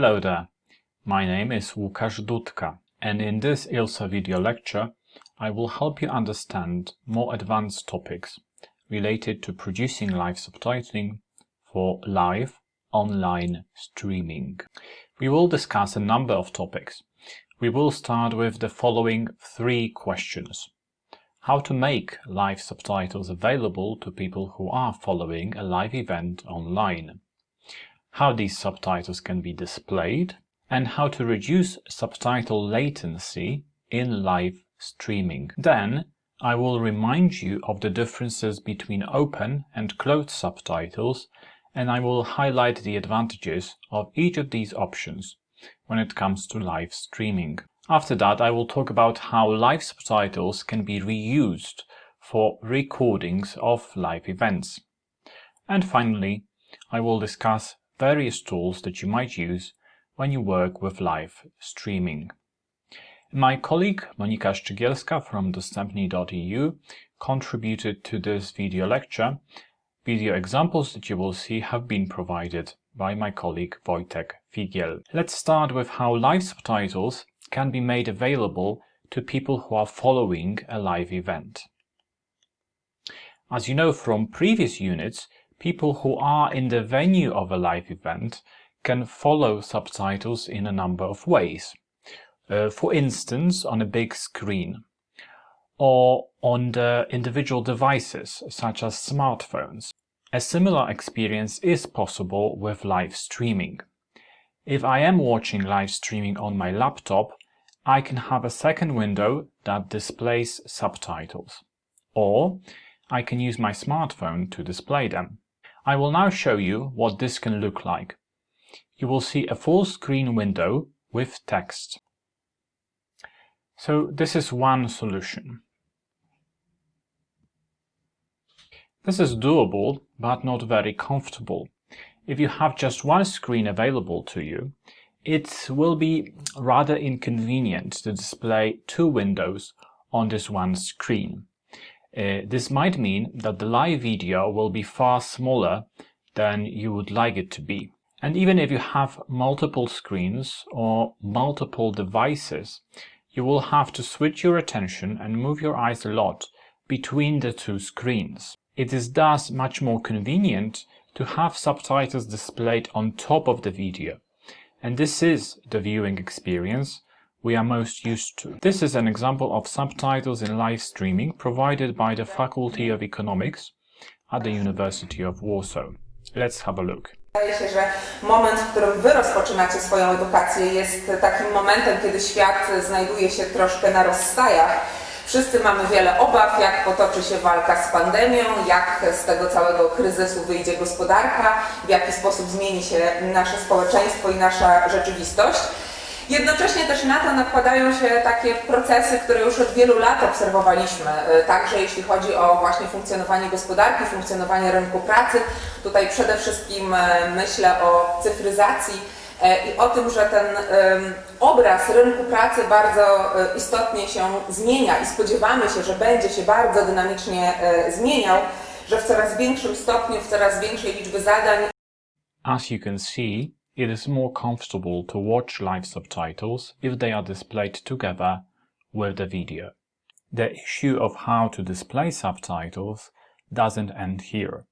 Hello there, my name is Łukasz Dudka and in this ILSA video lecture I will help you understand more advanced topics related to producing live subtitling for live online streaming. We will discuss a number of topics. We will start with the following three questions. How to make live subtitles available to people who are following a live event online. How these subtitles can be displayed and how to reduce subtitle latency in live streaming. Then I will remind you of the differences between open and closed subtitles and I will highlight the advantages of each of these options when it comes to live streaming. After that I will talk about how live subtitles can be reused for recordings of live events. And finally, I will discuss various tools that you might use when you work with live streaming. My colleague Monika Szczygielska from dostępni.eu contributed to this video lecture. Video examples that you will see have been provided by my colleague Wojtek Figiel. Let's start with how live subtitles can be made available to people who are following a live event. As you know from previous units, people who are in the venue of a live event can follow subtitles in a number of ways. Uh, for instance, on a big screen or on the individual devices such as smartphones. A similar experience is possible with live streaming. If I am watching live streaming on my laptop, I can have a second window that displays subtitles. Or I can use my smartphone to display them. I will now show you what this can look like you will see a full screen window with text. So this is one solution. This is doable, but not very comfortable. If you have just one screen available to you, it will be rather inconvenient to display two windows on this one screen. Uh, this might mean that the live video will be far smaller than you would like it to be. And even if you have multiple screens or multiple devices, you will have to switch your attention and move your eyes a lot between the two screens. It is thus much more convenient to have subtitles displayed on top of the video. And this is the viewing experience we are most used to. This is an example of subtitles in live streaming provided by the Faculty of Economics at the University of Warsaw. Let's have a look. Wydaje się, że moment, w którym Wy rozpoczynacie swoją edukację jest takim momentem, kiedy świat znajduje się troszkę na rozstajach. Wszyscy mamy wiele obaw, jak potoczy się walka z pandemią, jak z tego całego kryzysu wyjdzie gospodarka, w jaki sposób zmieni się nasze społeczeństwo i nasza rzeczywistość. Jednocześnie też na to nakładają się takie procesy, które już od wielu lat obserwowaliśmy, e, także jeśli chodzi o właśnie funkcjonowanie gospodarki, funkcjonowanie rynku pracy. Tutaj przede wszystkim e, myślę o cyfryzacji e, i o tym, że ten obraz rynku pracy bardzo istotnie się zmienia i spodziewamy się, że będzie się bardzo dynamicznie zmieniał, że w coraz większym stopniu, w coraz większej liczby zadań. As you can see, it is more comfortable to watch live subtitles if they are displayed together with the video. The issue of how to display subtitles doesn't end here.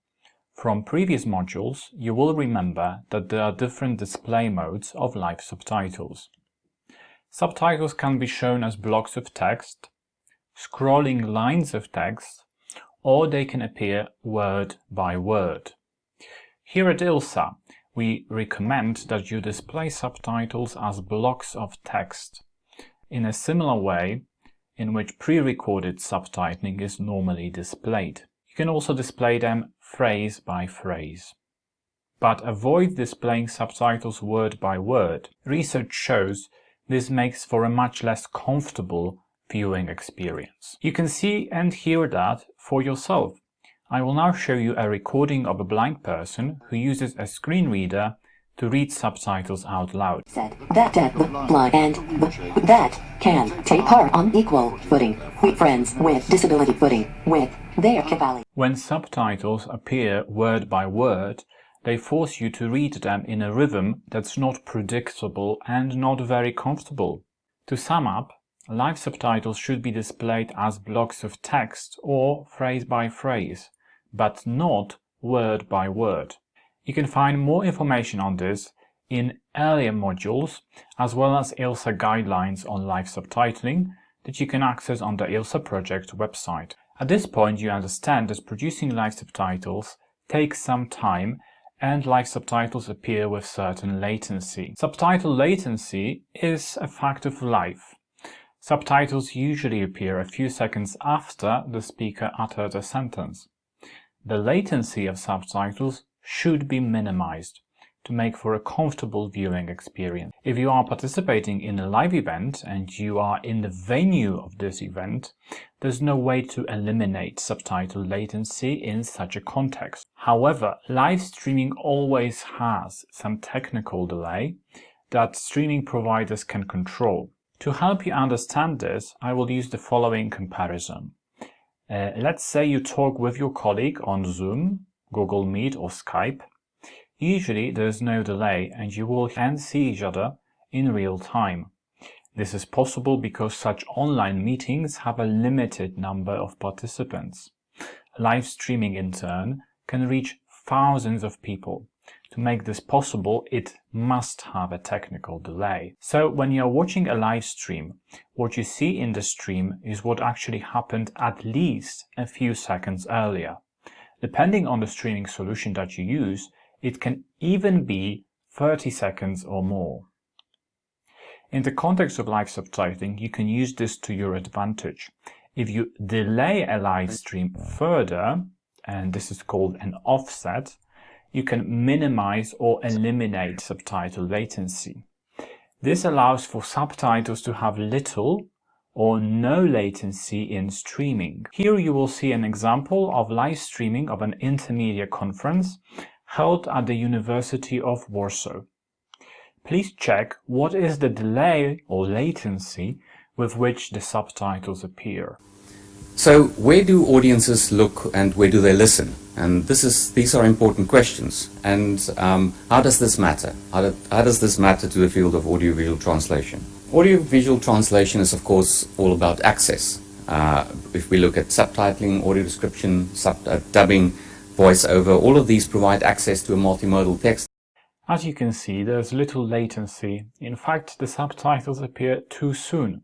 From previous modules, you will remember that there are different display modes of live subtitles. Subtitles can be shown as blocks of text, scrolling lines of text, or they can appear word by word. Here at ILSA, we recommend that you display subtitles as blocks of text in a similar way in which pre-recorded subtitling is normally displayed. You can also display them phrase by phrase. But avoid displaying subtitles word by word. Research shows this makes for a much less comfortable viewing experience. You can see and hear that for yourself I will now show you a recording of a blind person who uses a screen reader to read subtitles out loud. Said that that the blind and that can take part on equal footing with friends with disability footing with their capacity. When subtitles appear word by word, they force you to read them in a rhythm that's not predictable and not very comfortable. To sum up, live subtitles should be displayed as blocks of text or phrase by phrase, but not word by word. You can find more information on this in earlier modules, as well as ILSA guidelines on live subtitling that you can access on the ILSA project website. At this point you understand that producing live subtitles takes some time and live subtitles appear with certain latency. Subtitle latency is a fact of life. Subtitles usually appear a few seconds after the speaker uttered a sentence. The latency of subtitles should be minimized to make for a comfortable viewing experience. If you are participating in a live event and you are in the venue of this event, there's no way to eliminate subtitle latency in such a context. However, live streaming always has some technical delay that streaming providers can control. To help you understand this, I will use the following comparison. Uh, let's say you talk with your colleague on Zoom, Google Meet or Skype Usually there is no delay and you will and see each other in real time. This is possible because such online meetings have a limited number of participants. Live streaming in turn can reach thousands of people. To make this possible, it must have a technical delay. So when you're watching a live stream, what you see in the stream is what actually happened at least a few seconds earlier. Depending on the streaming solution that you use, it can even be 30 seconds or more. In the context of live subtitling, you can use this to your advantage. If you delay a live stream further, and this is called an offset, you can minimize or eliminate subtitle latency. This allows for subtitles to have little or no latency in streaming. Here you will see an example of live streaming of an intermedia conference held at the University of Warsaw. Please check what is the delay or latency with which the subtitles appear. So where do audiences look and where do they listen? And this is, these are important questions. And um, how does this matter? How, do, how does this matter to the field of audiovisual translation? Audiovisual translation is of course all about access. Uh, if we look at subtitling, audio description, sub, uh, dubbing, voiceover, all of these provide access to a multimodal text. As you can see, there's little latency. In fact, the subtitles appear too soon.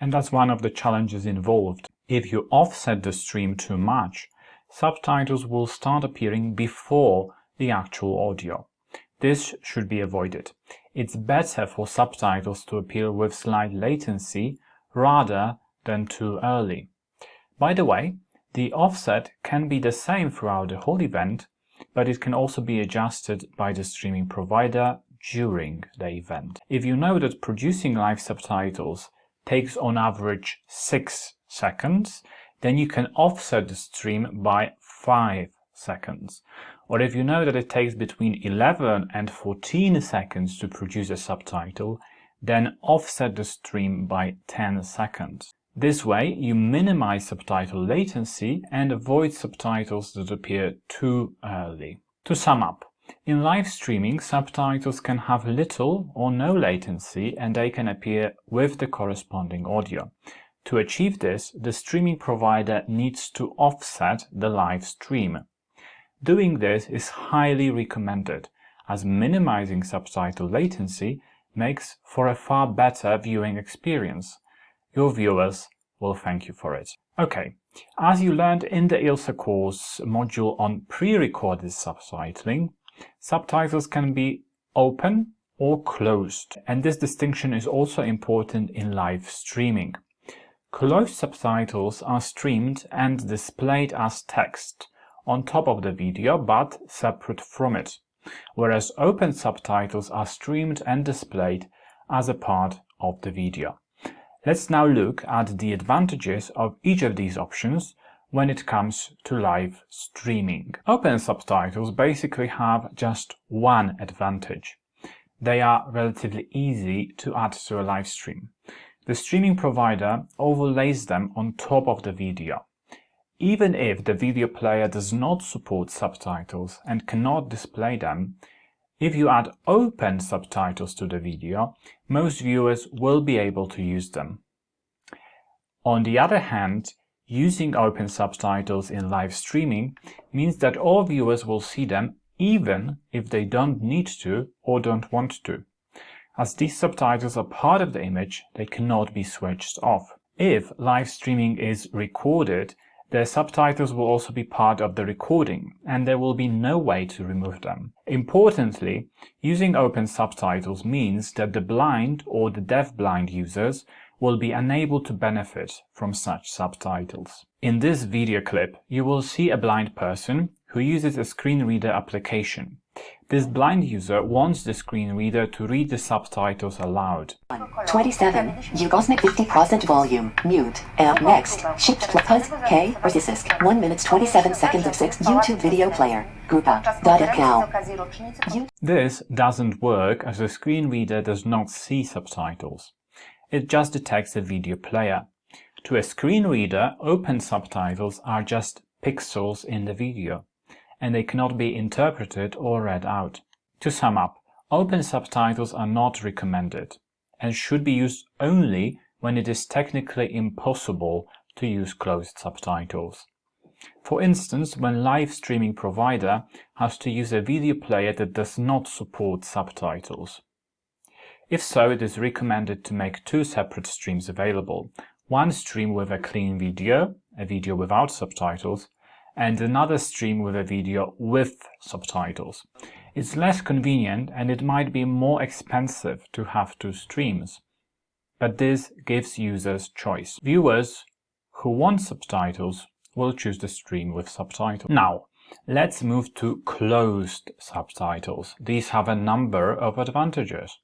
And that's one of the challenges involved. If you offset the stream too much, subtitles will start appearing before the actual audio. This should be avoided. It's better for subtitles to appear with slight latency rather than too early. By the way, the offset can be the same throughout the whole event, but it can also be adjusted by the streaming provider during the event. If you know that producing live subtitles takes on average 6 seconds, then you can offset the stream by 5 seconds. Or if you know that it takes between 11 and 14 seconds to produce a subtitle, then offset the stream by 10 seconds. This way, you minimize subtitle latency and avoid subtitles that appear too early. To sum up, in live streaming, subtitles can have little or no latency and they can appear with the corresponding audio. To achieve this, the streaming provider needs to offset the live stream. Doing this is highly recommended, as minimizing subtitle latency makes for a far better viewing experience your viewers will thank you for it. Okay, as you learned in the ILSA course module on pre-recorded subtitling, subtitles can be open or closed, and this distinction is also important in live streaming. Closed subtitles are streamed and displayed as text on top of the video, but separate from it, whereas open subtitles are streamed and displayed as a part of the video. Let's now look at the advantages of each of these options when it comes to live streaming. Open subtitles basically have just one advantage. They are relatively easy to add to a live stream. The streaming provider overlays them on top of the video. Even if the video player does not support subtitles and cannot display them, if you add open subtitles to the video, most viewers will be able to use them. On the other hand, using open subtitles in live streaming means that all viewers will see them even if they don't need to or don't want to. As these subtitles are part of the image, they cannot be switched off. If live streaming is recorded, the subtitles will also be part of the recording, and there will be no way to remove them. Importantly, using open subtitles means that the blind or the deaf-blind users will be unable to benefit from such subtitles. In this video clip, you will see a blind person who uses a screen reader application. This blind user wants the screen reader to read the subtitles aloud. 27. Ugosmic 50% volume. Mute. And next. Shift plus K Resisk. 1 minute 27 seconds of 6 YouTube video player. Grupa. Dot This doesn't work as the screen reader does not see subtitles. It just detects a video player. To a screen reader, open subtitles are just pixels in the video and they cannot be interpreted or read out. To sum up, open subtitles are not recommended and should be used only when it is technically impossible to use closed subtitles. For instance, when live streaming provider has to use a video player that does not support subtitles. If so, it is recommended to make two separate streams available. One stream with a clean video, a video without subtitles, and another stream with a video with subtitles. It's less convenient and it might be more expensive to have two streams. But this gives users choice. Viewers who want subtitles will choose the stream with subtitles. Now, let's move to closed subtitles. These have a number of advantages.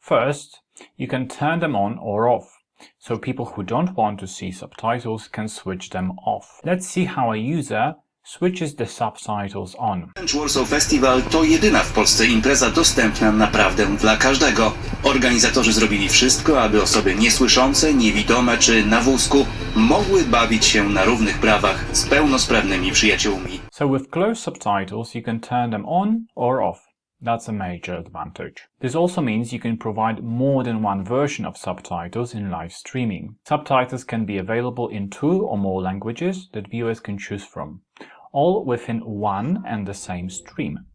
First, you can turn them on or off so people who don't want to see subtitles can switch them off. Let's see how a user switches the subtitles on. Warsaw Festival to jedyna w Polsce impreza dostępna naprawdę dla każdego. Organizatorzy zrobili wszystko, aby osoby niesłyszące, niewidome czy na wózku mogły bawić się na równych prawach z pełnosprawnymi przyjaciółmi. So with closed subtitles you can turn them on or off. That's a major advantage. This also means you can provide more than one version of subtitles in live streaming. Subtitles can be available in two or more languages that viewers can choose from, all within one and the same stream.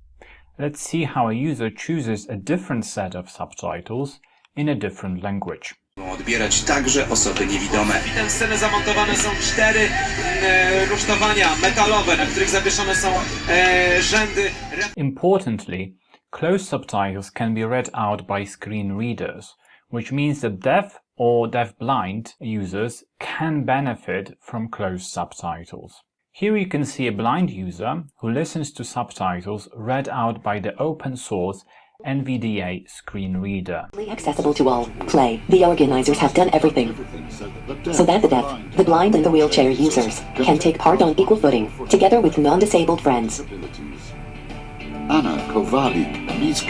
Let's see how a user chooses a different set of subtitles in a different language. Odbierać także osoby niewidome. W tę scenę zamontowane są cztery mm, e, rusztowania metalowe, na których zawieszone są e, rzędy. Importantly, Closed subtitles can be read out by screen readers, which means that deaf or deaf-blind users can benefit from closed subtitles. Here you can see a blind user who listens to subtitles read out by the open source NVDA screen reader. Accessible to all. Play. The organizers have done everything. So that the deaf, the blind and the wheelchair users can take part on equal footing, together with non-disabled friends. Anna Kowalik, Miss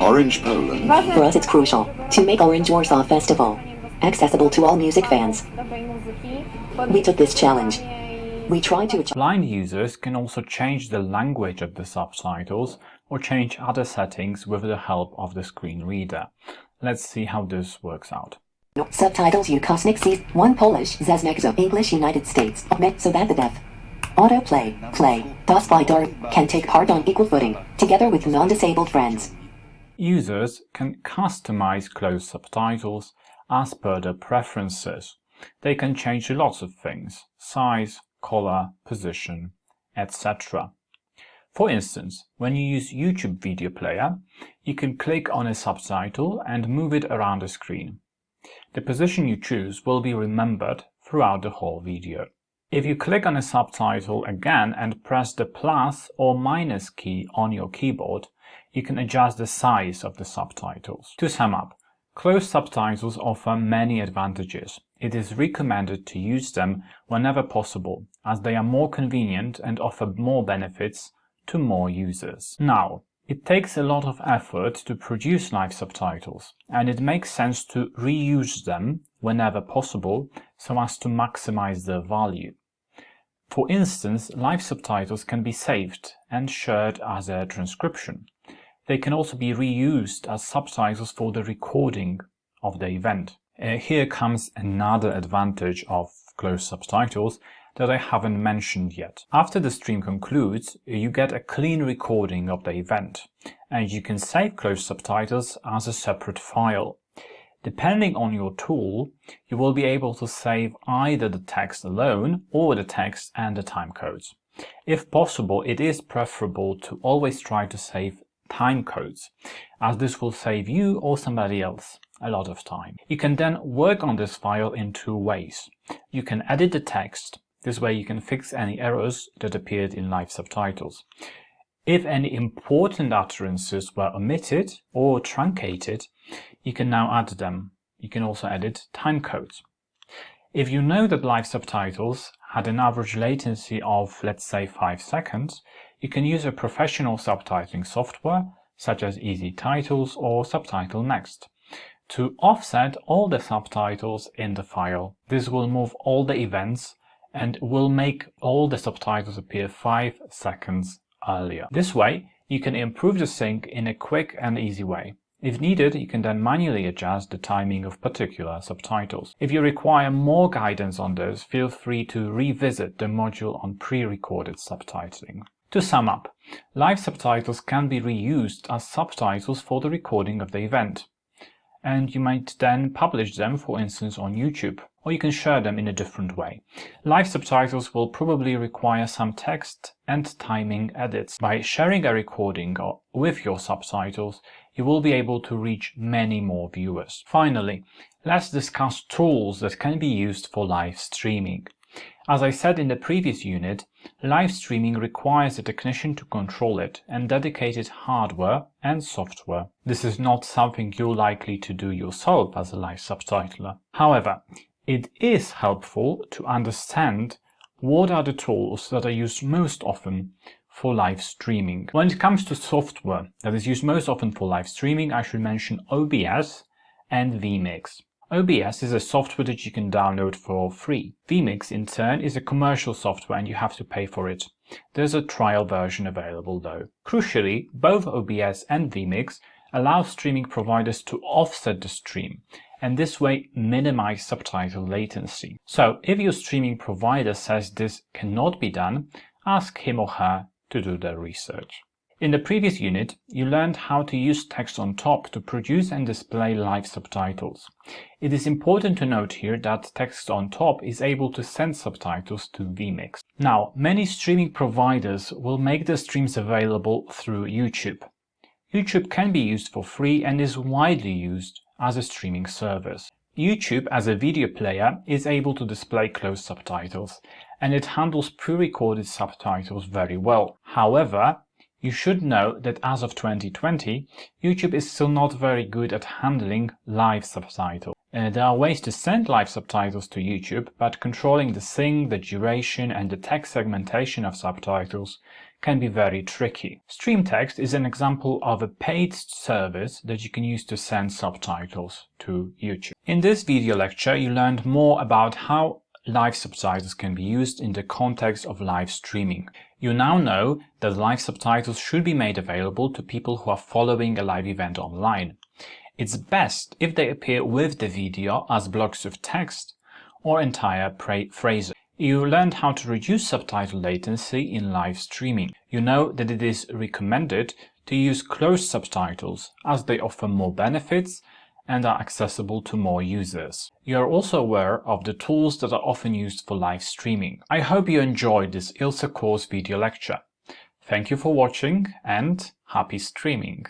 Orange Poland. For us it's crucial to make Orange Warsaw Festival accessible to all music fans. We took this challenge. We tried to achieve Blind users can also change the language of the subtitles or change other settings with the help of the screen reader. Let's see how this works out. subtitles Ukosnik sees one Polish Zesnexo English United States so that the deaf autoplay play thus by Dart can take part on equal footing together with non-disabled friends. Users can customize closed subtitles as per their preferences. They can change lots of things, size, color, position, etc. For instance, when you use YouTube Video Player, you can click on a subtitle and move it around the screen. The position you choose will be remembered throughout the whole video. If you click on a subtitle again and press the plus or minus key on your keyboard, you can adjust the size of the subtitles. To sum up, closed subtitles offer many advantages. It is recommended to use them whenever possible, as they are more convenient and offer more benefits to more users. Now, it takes a lot of effort to produce live subtitles, and it makes sense to reuse them whenever possible so as to maximize their value. For instance, live subtitles can be saved and shared as a transcription. They can also be reused as subtitles for the recording of the event. Uh, here comes another advantage of closed subtitles that I haven't mentioned yet. After the stream concludes, you get a clean recording of the event, and you can save closed subtitles as a separate file. Depending on your tool, you will be able to save either the text alone or the text and the timecodes. If possible, it is preferable to always try to save timecodes, as this will save you or somebody else a lot of time. You can then work on this file in two ways. You can edit the text, this way you can fix any errors that appeared in live subtitles. If any important utterances were omitted or truncated, you can now add them. You can also edit timecodes. If you know that live subtitles had an average latency of, let's say, 5 seconds, you can use a professional subtitling software, such as EZTitles or Subtitle Next, to offset all the subtitles in the file. This will move all the events and will make all the subtitles appear 5 seconds earlier. This way, you can improve the sync in a quick and easy way. If needed, you can then manually adjust the timing of particular subtitles. If you require more guidance on this, feel free to revisit the module on pre-recorded subtitling. To sum up, live subtitles can be reused as subtitles for the recording of the event. And you might then publish them, for instance, on YouTube, or you can share them in a different way. Live subtitles will probably require some text and timing edits. By sharing a recording uh, with your subtitles, you will be able to reach many more viewers. Finally, let's discuss tools that can be used for live streaming. As I said in the previous unit, live streaming requires a technician to control it and dedicated hardware and software. This is not something you're likely to do yourself as a live subtitler. However, it is helpful to understand what are the tools that are used most often for live streaming. When it comes to software that is used most often for live streaming, I should mention OBS and vMix. OBS is a software that you can download for free. vMix, in turn, is a commercial software and you have to pay for it. There's a trial version available though. Crucially, both OBS and vMix allow streaming providers to offset the stream and this way minimize subtitle latency. So if your streaming provider says this cannot be done, ask him or her to do their research. In the previous unit, you learned how to use text on top to produce and display live subtitles. It is important to note here that text on top is able to send subtitles to vMix. Now, many streaming providers will make the streams available through YouTube. YouTube can be used for free and is widely used as a streaming service. YouTube as a video player is able to display closed subtitles and it handles pre-recorded subtitles very well. However, you should know that as of 2020, YouTube is still not very good at handling live subtitles. Uh, there are ways to send live subtitles to YouTube, but controlling the sync, the duration and the text segmentation of subtitles can be very tricky. StreamText is an example of a paid service that you can use to send subtitles to YouTube. In this video lecture, you learned more about how live subtitles can be used in the context of live streaming. You now know that live subtitles should be made available to people who are following a live event online. It's best if they appear with the video as blocks of text or entire phrases. You learned how to reduce subtitle latency in live streaming. You know that it is recommended to use closed subtitles as they offer more benefits and are accessible to more users. You are also aware of the tools that are often used for live streaming. I hope you enjoyed this ILSA course video lecture. Thank you for watching and happy streaming!